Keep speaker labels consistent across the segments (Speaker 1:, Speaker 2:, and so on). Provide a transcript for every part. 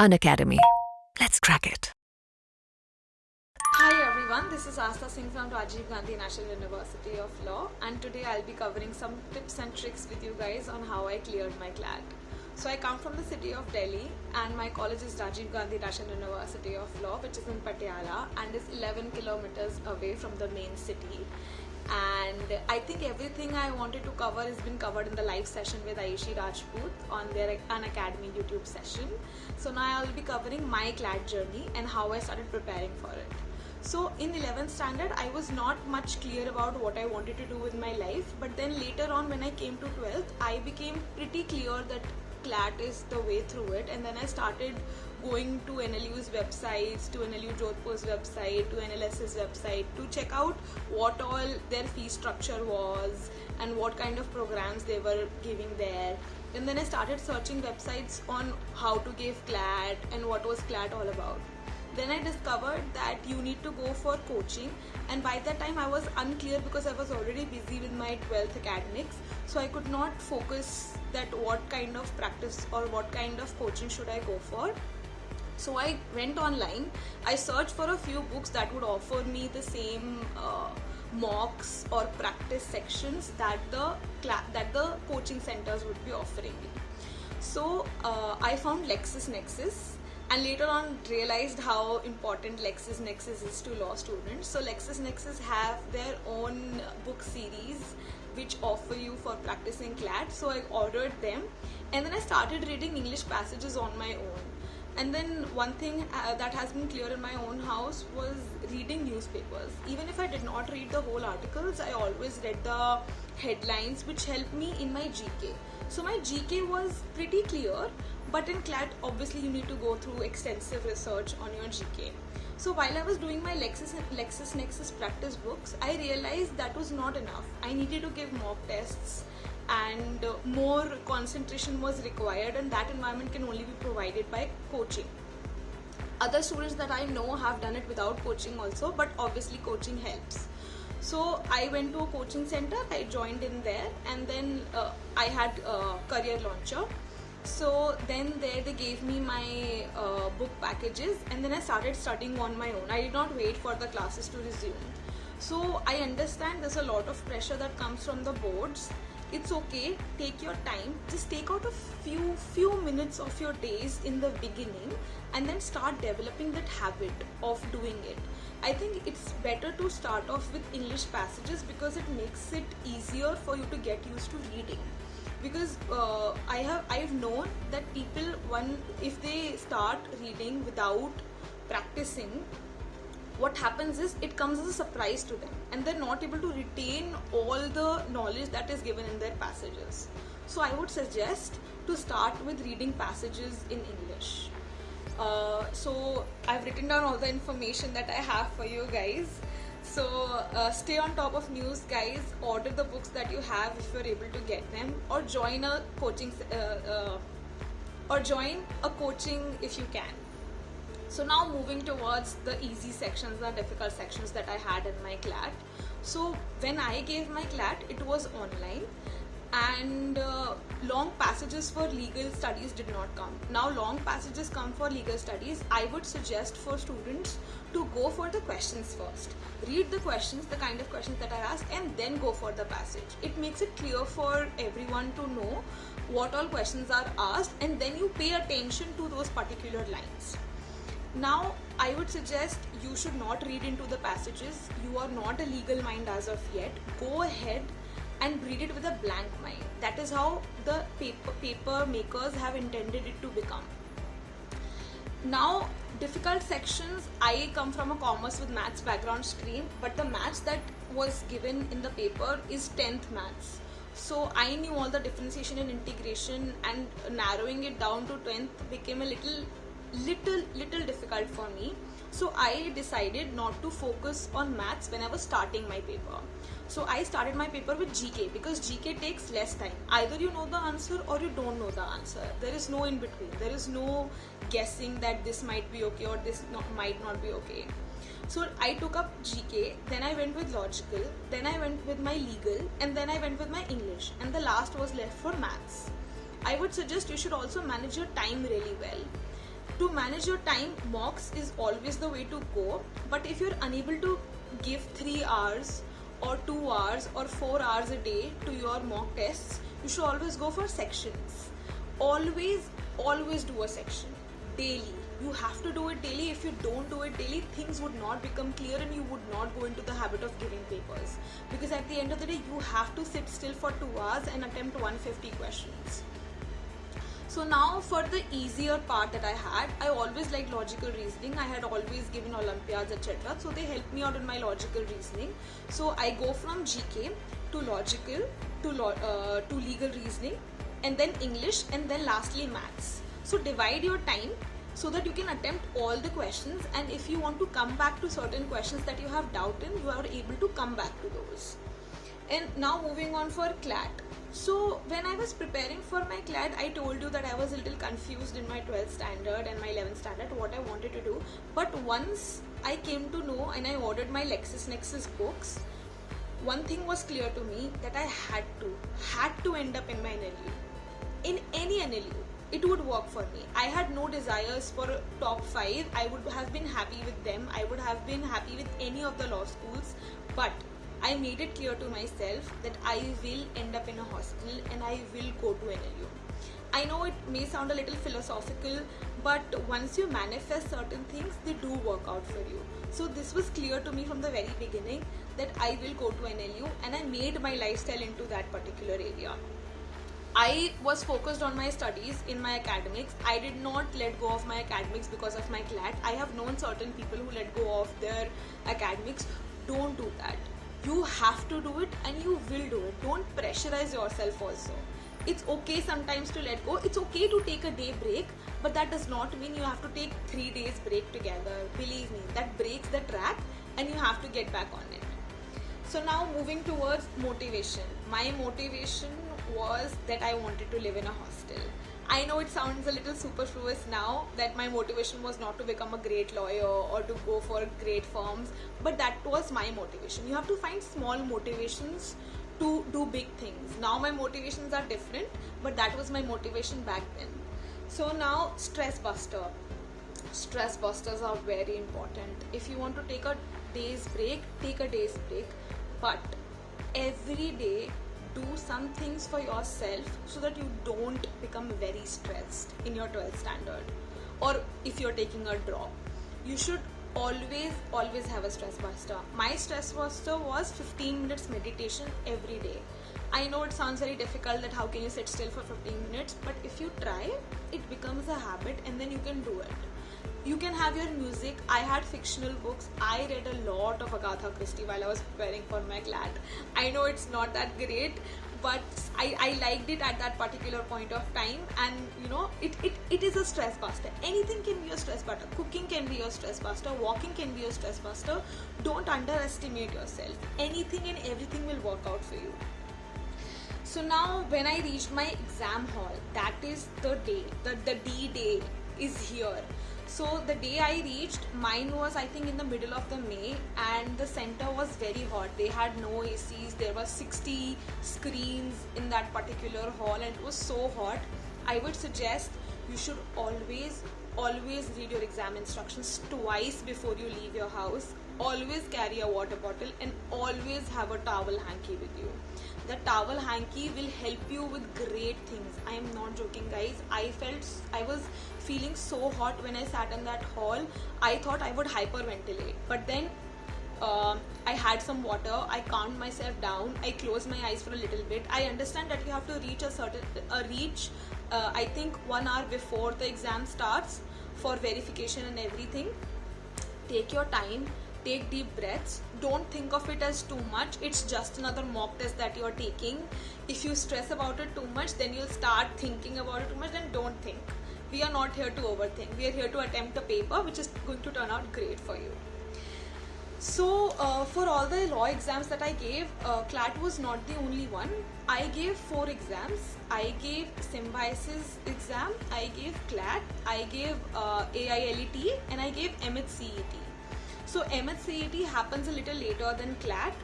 Speaker 1: Unacademy. Let's crack it.
Speaker 2: Hi everyone, this is Asta Singh from Rajiv Gandhi National University of Law and today I'll be covering some tips and tricks with you guys on how I cleared my CLAT. So I come from the city of Delhi and my college is Rajiv Gandhi National University of Law which is in Patiala and is 11 kilometers away from the main city and I think everything I wanted to cover has been covered in the live session with Aishi Rajput on their Unacademy YouTube session. So now I will be covering my CLAT journey and how I started preparing for it. So in 11th standard, I was not much clear about what I wanted to do with my life. But then later on when I came to 12th, I became pretty clear that CLAT is the way through it. And then I started going to NLU's websites, to NLU Jodhpur's website, to NLS's website to check out what all their fee structure was and what kind of programs they were giving there. And then I started searching websites on how to give CLAT and what was CLAT all about then I discovered that you need to go for coaching and by that time I was unclear because I was already busy with my 12th academics so I could not focus that what kind of practice or what kind of coaching should I go for so I went online I searched for a few books that would offer me the same uh, mocks or practice sections that the that the coaching centers would be offering me so uh, I found LexisNexis and later on realized how important LexisNexis is to law students. So LexisNexis have their own book series which offer you for practicing CLAT. So I ordered them and then I started reading English passages on my own. And then one thing uh, that has been clear in my own house was reading newspapers. Even if I did not read the whole articles, I always read the headlines which helped me in my GK. So my GK was pretty clear but in CLAT obviously you need to go through extensive research on your GK. So while I was doing my Lexis, LexisNexis practice books, I realized that was not enough. I needed to give mock tests and uh, more concentration was required and that environment can only be provided by coaching. Other students that I know have done it without coaching also but obviously coaching helps. So I went to a coaching center, I joined in there and then uh, I had a career launcher so then there they gave me my uh, book packages and then I started studying on my own. I did not wait for the classes to resume. So I understand there's a lot of pressure that comes from the boards. It's okay, take your time. Just take out a few few minutes of your days in the beginning and then start developing that habit of doing it. I think it's better to start off with English passages because it makes it easier for you to get used to reading because uh, I have I've known that people one if they start reading without practicing what happens is it comes as a surprise to them and they're not able to retain all the knowledge that is given in their passages. So I would suggest to start with reading passages in English. Uh, so I've written down all the information that I have for you guys. So uh, stay on top of news guys. Order the books that you have if you're able to get them or join a coaching uh, uh, or join a coaching if you can so now moving towards the easy sections the difficult sections that I had in my CLAT so when I gave my CLAT it was online and uh, long passages for legal studies did not come. Now long passages come for legal studies. I would suggest for students to go for the questions first. Read the questions, the kind of questions that are asked and then go for the passage. It makes it clear for everyone to know what all questions are asked and then you pay attention to those particular lines. Now, I would suggest you should not read into the passages. You are not a legal mind as of yet. Go ahead and read it with a blank mind. That is how the paper, paper makers have intended it to become. Now, difficult sections, I come from a commerce with maths background stream, but the maths that was given in the paper is 10th maths. So I knew all the differentiation and integration and narrowing it down to 10th became a little, little, little difficult for me. So I decided not to focus on maths when I was starting my paper. So I started my paper with GK because GK takes less time. Either you know the answer or you don't know the answer. There is no in between. There is no guessing that this might be okay or this not, might not be okay. So I took up GK, then I went with logical, then I went with my legal, and then I went with my English, and the last was left for maths. I would suggest you should also manage your time really well to manage your time mocks is always the way to go. But if you're unable to give 3 hours or 2 hours or 4 hours a day to your mock tests you should always go for sections. Always always do a section. Daily. You have to do it daily. If you don't do it daily things would not become clear and you would not go into the habit of giving papers. Because at the end of the day you have to sit still for 2 hours and attempt 150 questions so now for the easier part that I had, I always liked logical reasoning. I had always given Olympiads, etc. So they helped me out in my logical reasoning. So I go from GK to logical to lo- uh, to legal reasoning, and then English, and then lastly maths. So divide your time so that you can attempt all the questions. And if you want to come back to certain questions that you have doubt in, you are able to come back to those. And now moving on for CLAT. So when I was preparing for my CLAT, I told you that I was a little confused in my 12th standard and my 11th standard what I wanted to do. But once I came to know and I ordered my LexisNexis books, one thing was clear to me that I had to, had to end up in my NLU. In any NLU, it would work for me. I had no desires for top 5. I would have been happy with them. I would have been happy with any of the law schools. But I made it clear to myself that I will end up in a hospital and I will go to NLU. I know it may sound a little philosophical, but once you manifest certain things, they do work out for you. So, this was clear to me from the very beginning that I will go to NLU and I made my lifestyle into that particular area. I was focused on my studies in my academics. I did not let go of my academics because of my CLAT. I have known certain people who let go of their academics. Don't do that you have to do it and you will do it. Don't pressurize yourself also. It's okay sometimes to let go. It's okay to take a day break but that does not mean you have to take 3 days break together. Believe me that breaks the track and you have to get back on it. So now moving towards motivation. My motivation was that i wanted to live in a hostel I know it sounds a little superfluous now that my motivation was not to become a great lawyer or to go for great firms, but that was my motivation. You have to find small motivations to do big things. Now my motivations are different, but that was my motivation back then. So now, stress buster. Stress busters are very important. If you want to take a day's break, take a day's break, but every day do some things for yourself so that you don't become very stressed in your 12th standard or if you're taking a drop. You should always always have a stress buster. My stress buster was 15 minutes meditation every day. I know it sounds very difficult that how can you sit still for 15 minutes but if you try it becomes a habit and then you can do it you can have your music. I had fictional books. I read a lot of Agatha Christie while I was preparing for my CLAT. I know it's not that great, but I, I liked it at that particular point of time. And you know it, it, it is a stress buster. Anything can be a stress buster. Cooking can be a stress buster. Walking can be a stress buster. Don't underestimate yourself. Anything and everything will work out for you. So now when i reached my exam hall that is the day the, the d day is here so the day I reached, mine was I think in the middle of the May, and the center was very hot. They had no ACs. There were 60 screens in that particular hall, and it was so hot. I would suggest you should always, always read your exam instructions twice before you leave your house. Always carry a water bottle and always have a towel hanky with you the towel hanky will help you with great things i am not joking guys i felt i was feeling so hot when i sat in that hall i thought i would hyperventilate but then uh, I had some water. I calmed myself down. I closed my eyes for a little bit. I understand that you have to reach a certain a reach. Uh, I think one hour before the exam starts for verification and everything. Take your time take deep breaths. Don't think of it as too much. It's just another mock test that you're taking. If you stress about it too much then you'll start thinking about it too much. Then don't think. We are not here to overthink. We are here to attempt a paper which is going to turn out great for you. So uh, for all the law exams that i gave uh, clat was not the only one. I gave four exams. I gave symbiosis exam. I gave clat. I gave uh, ailet and i gave mhcet so MHCET happens a little later than CLAT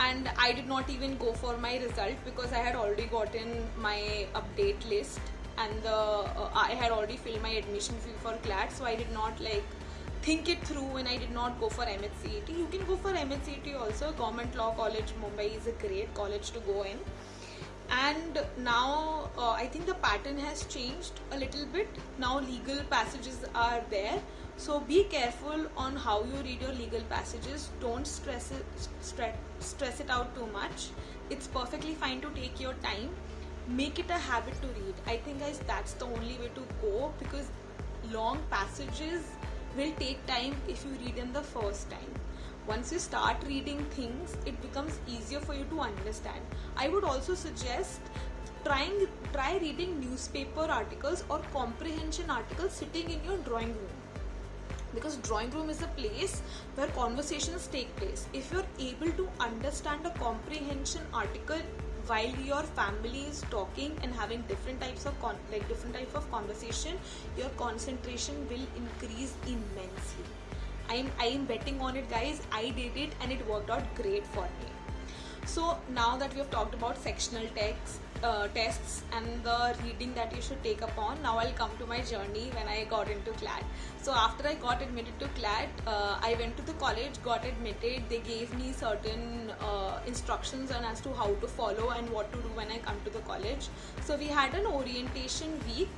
Speaker 2: and I did not even go for my result because I had already gotten my update list and the uh, I had already filled my admission fee for CLAT, so I did not like think it through and I did not go for MHCET. You can go for MHCET also. Government Law College Mumbai is a great college to go in. And now uh, I think the pattern has changed a little bit. Now legal passages are there. So be careful on how you read your legal passages. Don't stress it, stress, it out too much. It's perfectly fine to take your time. Make it a habit to read. I think guys that's the only way to go because long passages will take time if you read them the first time once you start reading things it becomes easier for you to understand i would also suggest trying try reading newspaper articles or comprehension articles sitting in your drawing room because drawing room is a place where conversations take place. If you're able to understand a comprehension article while your family is talking and having different types of con- like different type of conversation your concentration will increase immensely. I'm i'm betting on it guys. I did it and it worked out great for me. So now that we have talked about sectional text uh, tests and the reading that you should take upon now i'll come to my journey when i got into CLAT so after i got admitted to CLAT uh, i went to the college got admitted. They gave me certain uh, instructions on as to how to follow and what to do when i come to the college. So we had an orientation week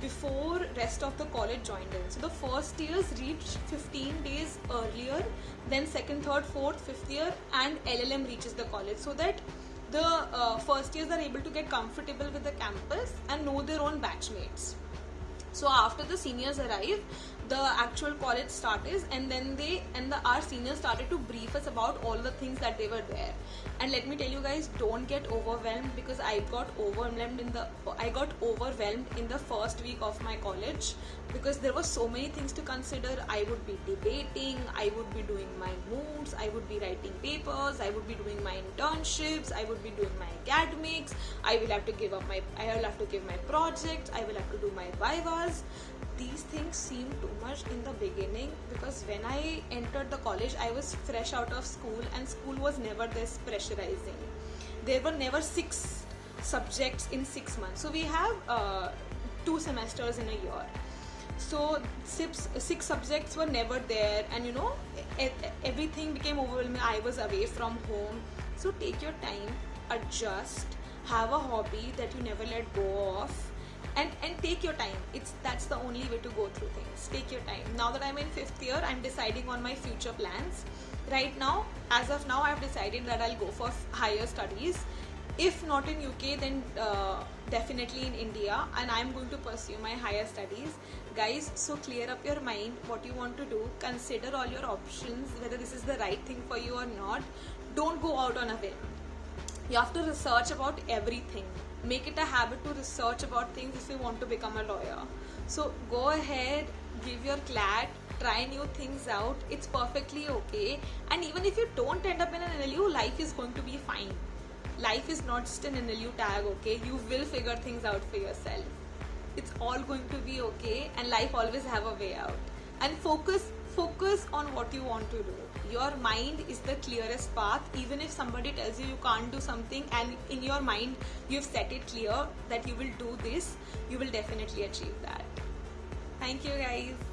Speaker 2: before rest of the college joined in. So the first years reached 15 days earlier than second, third, fourth, fifth year and LLM reaches the college. So that the uh, first years are able to get comfortable with the campus and know their own batchmates. So after the seniors arrive, the actual college started and then they and the our seniors started to brief us about all the things that they were there. And let me tell you guys don't get overwhelmed because i got overwhelmed in the i got overwhelmed in the first week of my college because there were so many things to consider. I would be debating i would be doing my moots i would be writing papers i would be doing my internships i would be doing my academics i will have to give up my i will have to give my projects i will have to do my vivas these things seem too much in the beginning because when I entered the college, I was fresh out of school and school was never this pressurizing. There were never six subjects in six months. So we have uh, two semesters in a year. So six, six subjects were never there, and you know, everything became overwhelming. I was away from home. So take your time, adjust, have a hobby that you never let go of and and take your time. It's that's the only way to go through things. Take your time. Now that i'm in fifth year i'm deciding on my future plans. Right now as of now i've decided that i'll go for higher studies. If not in uk then uh, definitely in india. And i'm going to pursue my higher studies. Guys so clear up your mind what you want to do. Consider all your options whether this is the right thing for you or not. Don't go out on a whim. You have to research about everything make it a habit to research about things if you want to become a lawyer. So go ahead give your clat try new things out. It's perfectly okay. And even if you don't end up in an NLU life is going to be fine. Life is not just an NLU tag okay? You will figure things out for yourself. It's all going to be okay and life always have a way out. And focus focus on what you want to do. Your mind is the clearest path. Even if somebody tells you you can't do something and in your mind you've set it clear that you will do this you will definitely achieve that. Thank you guys